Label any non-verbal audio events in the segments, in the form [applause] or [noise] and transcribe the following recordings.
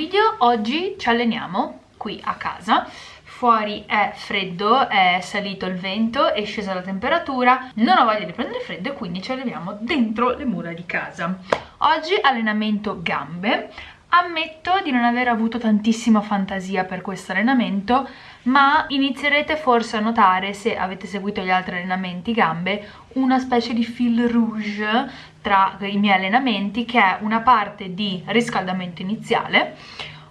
video, oggi ci alleniamo qui a casa fuori è freddo, è salito il vento, è scesa la temperatura, non ho voglia di prendere freddo e quindi ci alleniamo dentro le mura di casa. Oggi allenamento gambe, Ammetto di non aver avuto tantissima fantasia per questo allenamento, ma inizierete forse a notare, se avete seguito gli altri allenamenti gambe, una specie di fil rouge tra i miei allenamenti, che è una parte di riscaldamento iniziale,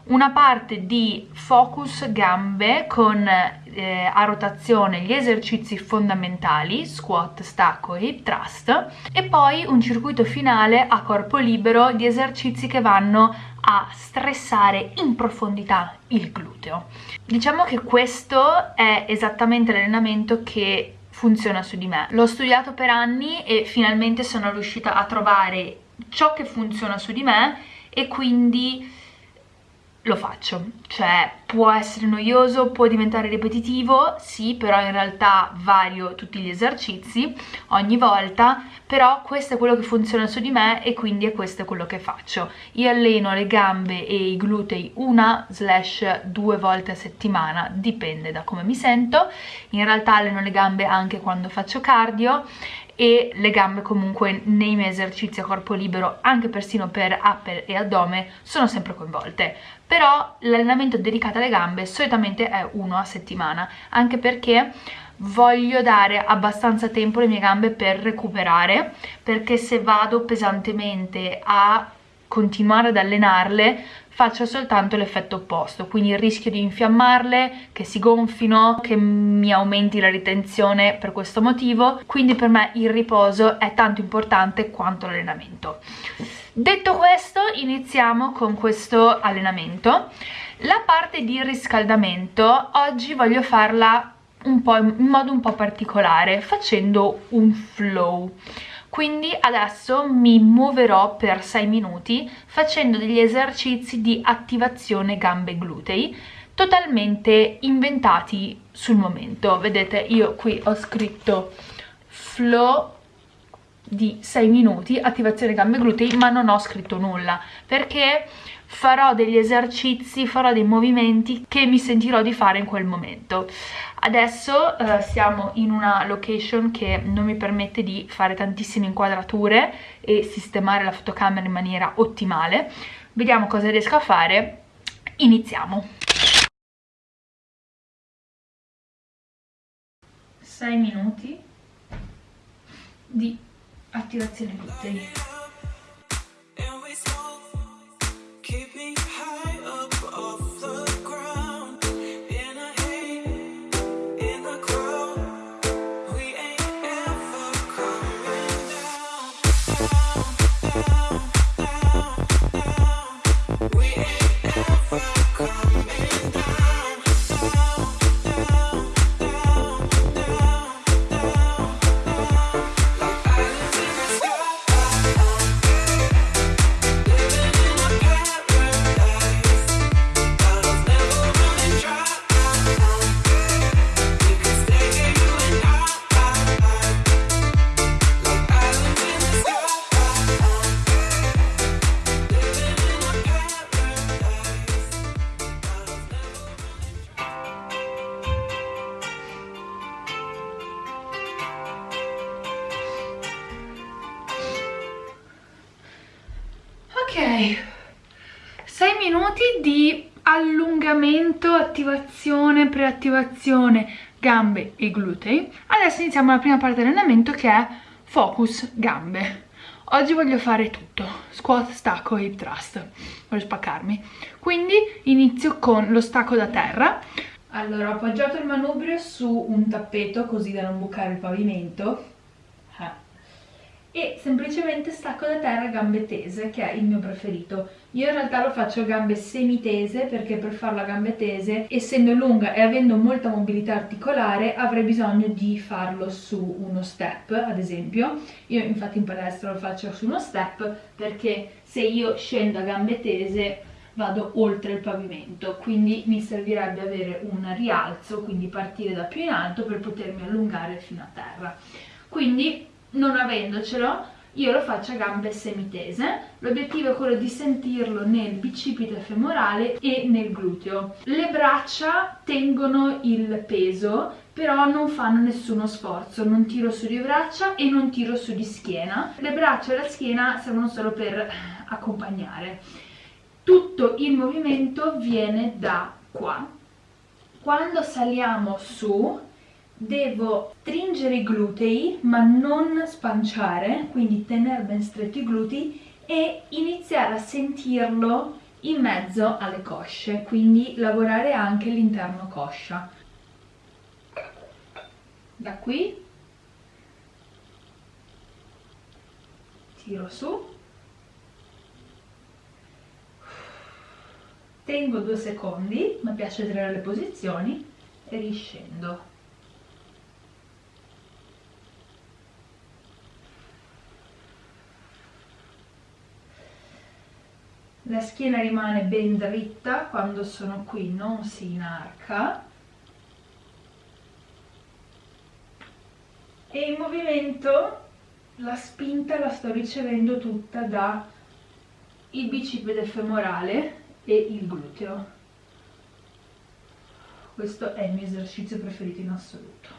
una parte di focus gambe con eh, a rotazione gli esercizi fondamentali, squat, stacco e hip thrust e poi un circuito finale a corpo libero di esercizi che vanno a stressare in profondità il gluteo. Diciamo che questo è esattamente l'allenamento che funziona su di me. L'ho studiato per anni e finalmente sono riuscita a trovare ciò che funziona su di me e quindi lo faccio, cioè può essere noioso, può diventare ripetitivo, sì, però in realtà vario tutti gli esercizi ogni volta, però questo è quello che funziona su di me e quindi è questo quello che faccio. Io alleno le gambe e i glutei una slash due volte a settimana, dipende da come mi sento, in realtà alleno le gambe anche quando faccio cardio e le gambe comunque nei miei esercizi a corpo libero, anche persino per upper e addome, sono sempre coinvolte. Però l'allenamento dedicato alle gambe solitamente è uno a settimana, anche perché voglio dare abbastanza tempo alle mie gambe per recuperare, perché se vado pesantemente a continuare ad allenarle faccio soltanto l'effetto opposto, quindi il rischio di infiammarle, che si gonfino, che mi aumenti la ritenzione per questo motivo, quindi per me il riposo è tanto importante quanto l'allenamento. Detto questo, iniziamo con questo allenamento. La parte di riscaldamento oggi voglio farla in modo un po' particolare, facendo un flow quindi adesso mi muoverò per 6 minuti facendo degli esercizi di attivazione gambe glutei totalmente inventati sul momento. Vedete io qui ho scritto flow di 6 minuti attivazione gambe glutei ma non ho scritto nulla perché farò degli esercizi, farò dei movimenti che mi sentirò di fare in quel momento. Adesso eh, siamo in una location che non mi permette di fare tantissime inquadrature e sistemare la fotocamera in maniera ottimale. Vediamo cosa riesco a fare. Iniziamo. 6 minuti di attivazione glutei. 6 minuti di allungamento, attivazione, preattivazione, gambe e glutei. Adesso iniziamo la prima parte dell'allenamento che è focus gambe. Oggi voglio fare tutto. Squat, stacco e hip thrust. Voglio spaccarmi. Quindi inizio con lo stacco da terra. Allora ho appoggiato il manubrio su un tappeto così da non bucare il pavimento e semplicemente stacco da terra gambe tese che è il mio preferito. Io in realtà lo faccio gambe semitese perché per farlo a gambe tese essendo lunga e avendo molta mobilità articolare avrei bisogno di farlo su uno step ad esempio. Io infatti in palestra lo faccio su uno step perché se io scendo a gambe tese vado oltre il pavimento. Quindi mi servirebbe avere un rialzo quindi partire da più in alto per potermi allungare fino a terra. Quindi non avendocelo io lo faccio a gambe semitese. L'obiettivo è quello di sentirlo nel bicipite femorale e nel gluteo. Le braccia tengono il peso però non fanno nessuno sforzo. Non tiro su di braccia e non tiro su di schiena. Le braccia e la schiena servono solo per accompagnare. Tutto il movimento viene da qua. Quando saliamo su devo stringere i glutei ma non spanciare, quindi tenere ben stretti i glutei e iniziare a sentirlo in mezzo alle cosce, quindi lavorare anche l'interno coscia. Da qui tiro su, tengo due secondi, mi piace vedere le posizioni e riscendo. La schiena rimane ben dritta quando sono qui non si inarca. E in movimento la spinta la sto ricevendo tutta da il bicipite femorale e il gluteo. Questo è il mio esercizio preferito in assoluto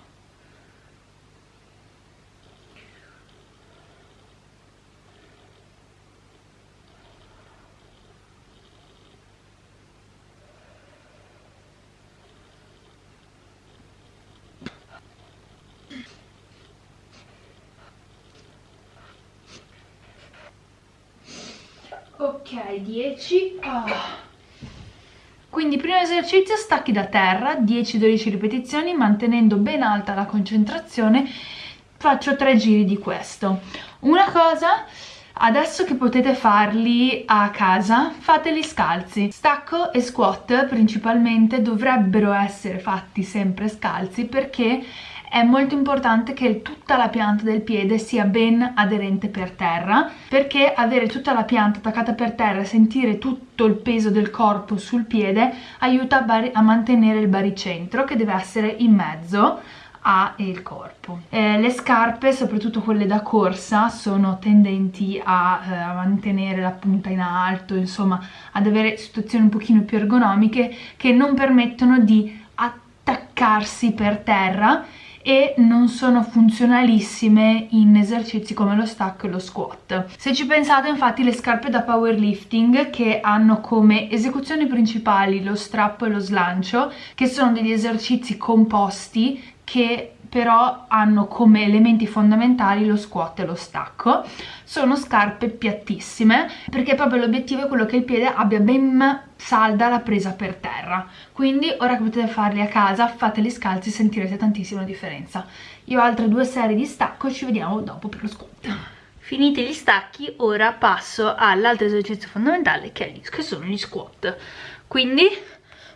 ok 10 oh. quindi primo esercizio stacchi da terra 10-12 ripetizioni mantenendo ben alta la concentrazione faccio tre giri di questo una cosa Adesso che potete farli a casa, fateli scalzi. Stacco e squat principalmente dovrebbero essere fatti sempre scalzi perché è molto importante che tutta la pianta del piede sia ben aderente per terra perché avere tutta la pianta attaccata per terra e sentire tutto il peso del corpo sul piede aiuta a, a mantenere il baricentro che deve essere in mezzo al corpo. Eh, le scarpe, soprattutto quelle da corsa, sono tendenti a, eh, a, mantenere la punta in alto, insomma ad avere situazioni un pochino più ergonomiche che non permettono di attaccarsi per terra e non sono funzionalissime in esercizi come lo stacco e lo squat. Se ci pensate infatti le scarpe da powerlifting che hanno come esecuzioni principali lo strappo e lo slancio che sono degli esercizi composti che però hanno come elementi fondamentali lo squat e lo stacco. Sono scarpe piattissime perché proprio l'obiettivo è quello che il piede abbia ben salda la presa per terra. Quindi ora che potete farli a casa fateli scalzi e sentirete tantissima differenza. Io ho altre due serie di stacco ci vediamo dopo per lo squat. Finiti gli stacchi ora passo all'altro esercizio fondamentale che, è, che sono gli squat. Quindi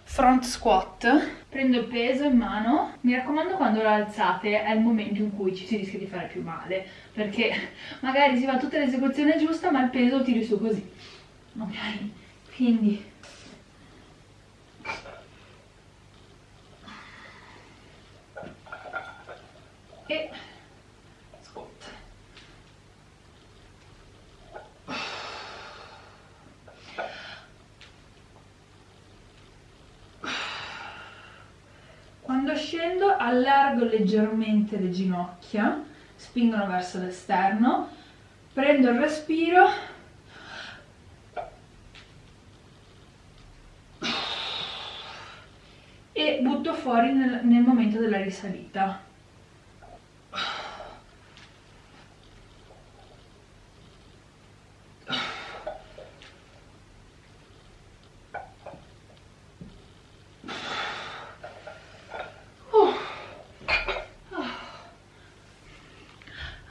front squat prendo il peso in mano. Mi raccomando quando lo alzate è il momento in cui ci si rischia di fare più male perché [laughs] magari si fa tutta l'esecuzione giusta ma il peso lo tiri su così. Ok? Quindi. E Quando scendo allargo leggermente le ginocchia, spingono verso l'esterno, prendo il respiro e butto fuori nel, nel momento della risalita.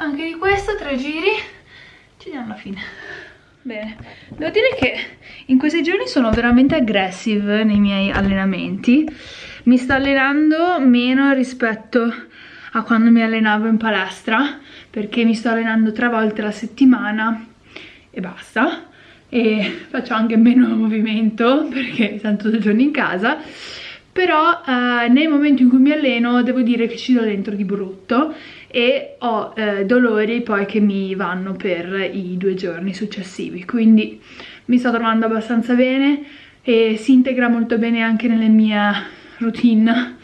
anche di questo tre giri ci diamo alla fine bene devo dire che in questi giorni sono veramente aggressive nei miei allenamenti. Mi sto allenando meno rispetto a quando mi allenavo in palestra perché mi sto allenando tre volte alla settimana e basta. E faccio anche meno movimento perché tutti i giorni in casa. Però eh, nel momento in cui mi alleno devo dire che ci do dentro di brutto e ho eh, dolori poi che mi vanno per i due giorni successivi. Quindi mi sto trovando abbastanza bene e si integra molto bene anche nella mia routine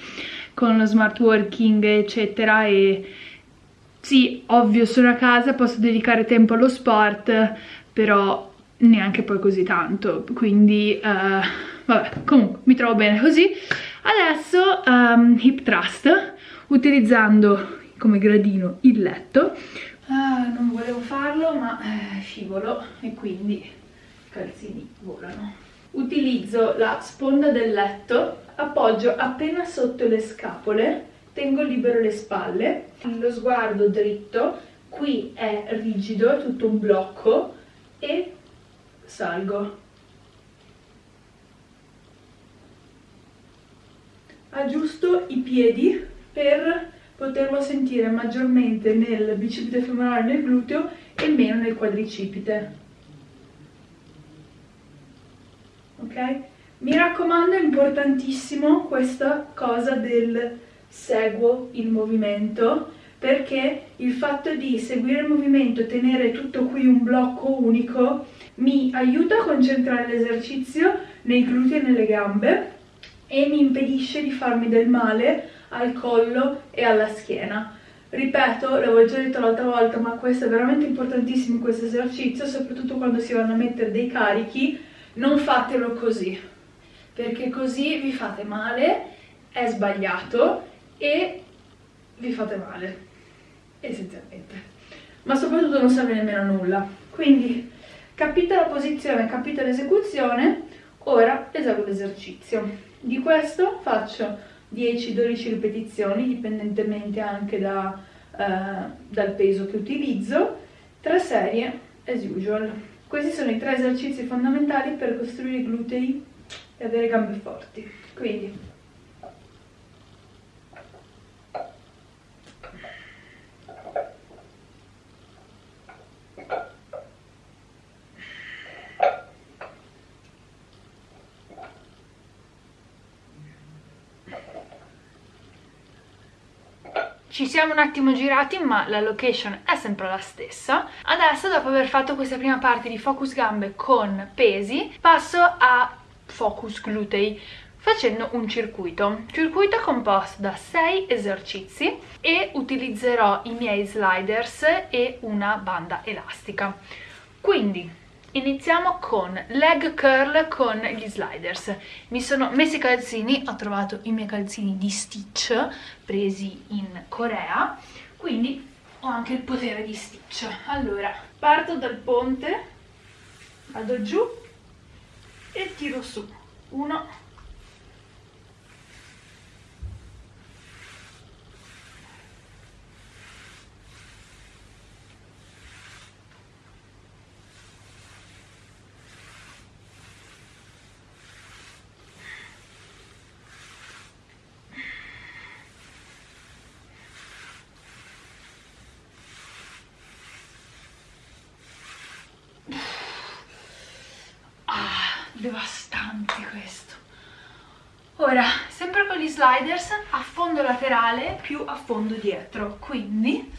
con lo smart working eccetera. E sì, ovvio sono a casa, posso dedicare tempo allo sport, però neanche poi così tanto, quindi uh, vabbè, comunque mi trovo bene così. Adesso um, hip thrust, utilizzando come gradino il letto. Uh, non volevo farlo, ma eh, scivolo e quindi i calzini volano. Utilizzo la sponda del letto, appoggio appena sotto le scapole, tengo libero le spalle, lo sguardo dritto, qui è rigido, è tutto un blocco e salgo. Aggiusto i piedi per poterlo sentire maggiormente nel bicipite femorale nel gluteo e meno nel quadricipite. Ok? Mi raccomando, è importantissimo questa cosa del seguo il movimento perché il fatto di seguire il movimento e tenere tutto qui un blocco unico mi aiuta a concentrare l'esercizio nei glutei e nelle gambe e mi impedisce di farmi del male al collo e alla schiena. Ripeto, l'avevo già detto l'altra volta, ma questo è veramente importantissimo questo esercizio, soprattutto quando si vanno a mettere dei carichi, non fatelo così, perché così vi fate male, è sbagliato e vi fate male, essenzialmente. Ma soprattutto non serve nemmeno nulla. Quindi capite la posizione, capite l'esecuzione, ora eseguo l'esercizio. Di questo faccio 10-12 ripetizioni, dipendentemente anche da, eh, dal peso che utilizzo, tre serie as usual. Questi sono i tre esercizi fondamentali per costruire i glutei e avere gambe forti. Quindi Ci siamo un attimo girati ma la location è sempre la stessa. Adesso dopo aver fatto questa prima parte di focus gambe con pesi passo a focus glutei facendo un circuito. Circuito composto da 6 esercizi e utilizzerò i miei sliders e una banda elastica. Quindi Iniziamo con leg curl con gli sliders. Mi sono messi i calzini, ho trovato i miei calzini di Stitch presi in Corea, quindi ho anche il potere di Stitch. Allora, parto dal ponte, vado giù e tiro su. Uno, devastante questo. Ora sempre con gli sliders a fondo laterale più a fondo dietro. Quindi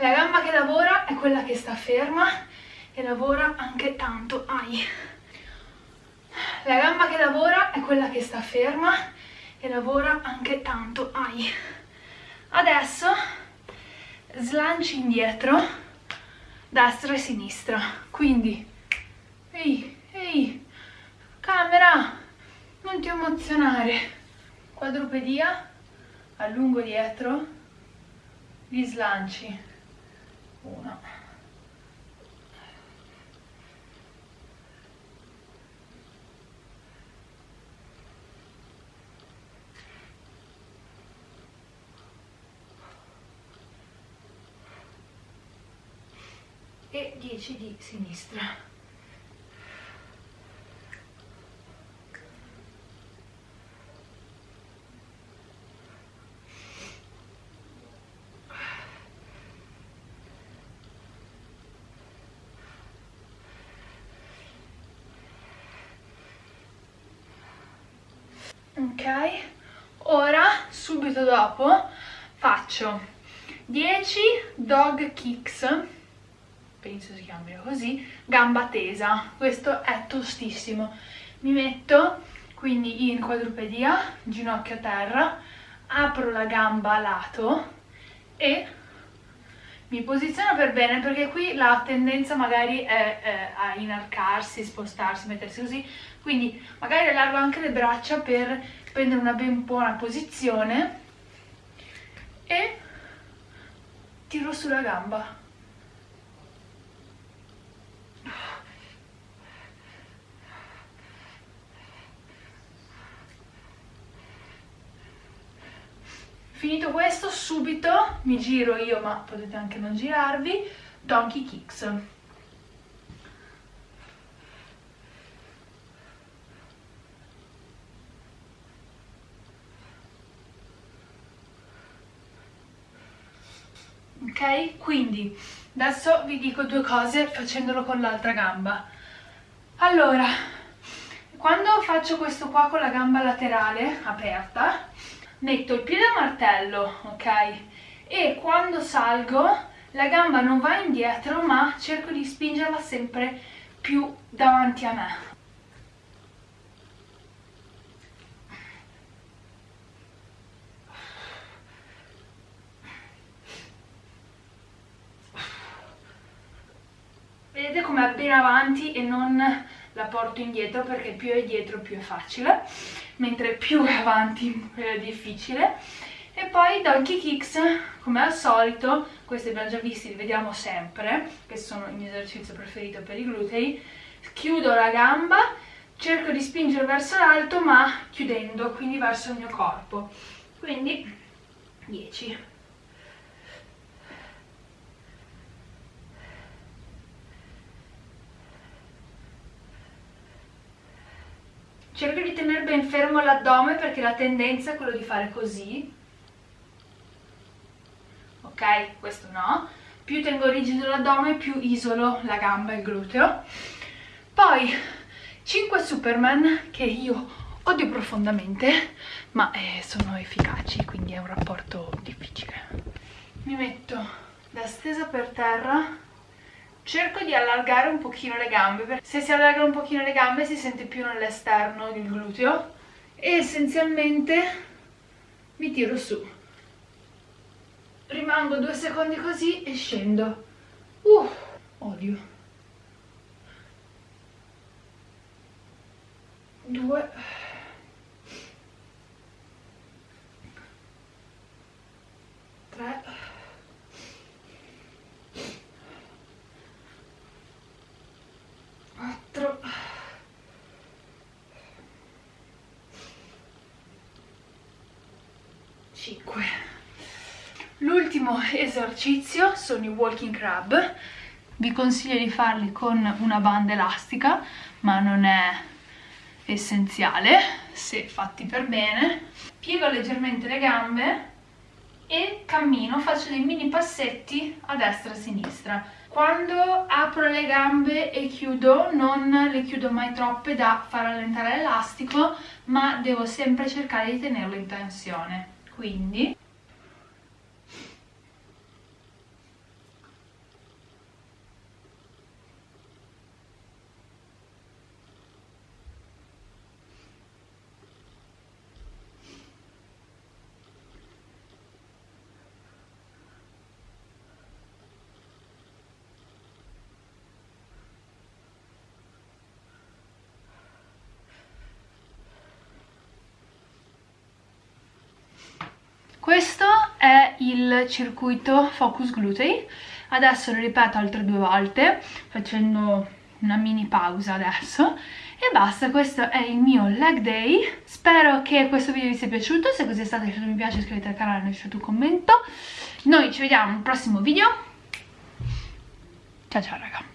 La gamba che lavora è quella che sta ferma e lavora anche tanto. Ai. La gamba che lavora è quella che sta ferma e lavora anche tanto. Ai. Adesso slanci indietro, destra e sinistra. Quindi, ehi, ehi, camera, non ti emozionare. Quadrupedia, allungo dietro, gli slanci. Uno. e 10 di sinistra. Ora subito dopo faccio 10 dog kicks. Penso si chiami così gamba tesa. Questo è tostissimo. Mi metto quindi in quadrupedia ginocchio a terra apro la gamba a lato e mi posiziono per bene perché qui la tendenza magari è, è a inarcarsi, spostarsi, mettersi così. Quindi magari allargo anche le braccia per prendere una ben buona posizione e tiro sulla gamba Finito questo, subito mi giro io, ma potete anche non girarvi, Donkey Kicks. Quindi adesso vi dico due cose facendolo con l'altra gamba. Allora, quando faccio questo qua con la gamba laterale aperta, metto il piede a martello, ok? E quando salgo la gamba non va indietro ma cerco di spingerla sempre più davanti a me. Vedete come ben avanti e non la porto indietro perché più è dietro più è facile mentre più è avanti più è difficile. E poi donkey kicks come al solito questi abbiamo già visti li vediamo sempre che sono il mio esercizio preferito per i glutei. Chiudo la gamba cerco di spingere verso l'alto ma chiudendo quindi verso il mio corpo. Quindi 10 cerco di tenere ben fermo l'addome perché la tendenza è quello di fare così. Ok? questo no. Più tengo rigido l'addome più isolo la gamba e il gluteo. Poi 5 superman che io odio profondamente ma eh, sono efficaci quindi è un rapporto difficile. Mi metto da stesa per terra cerco di allargare un pochino le gambe perché se si allargano un pochino le gambe si sente più nell'esterno il gluteo e essenzialmente mi tiro su. Rimango due secondi così e scendo. Uh, odio. Due. Tre 4 5 l'ultimo esercizio sono i walking crab. Vi consiglio di farli con una banda elastica ma non è essenziale se fatti per bene. Piego leggermente le gambe e cammino, faccio dei mini passetti a destra e a sinistra. Quando apro le gambe e chiudo non le chiudo mai troppe da far allentare l'elastico ma devo sempre cercare di tenerlo in tensione. Quindi il circuito Focus Glutei. Adesso lo ripeto altre due volte facendo una mini pausa adesso. E basta, questo è il mio leg day. Spero che questo video vi sia piaciuto. Se così è stato lasciate un mi piace, iscrivetevi al canale e lasciate un commento. Noi ci vediamo al prossimo video. Ciao ciao raga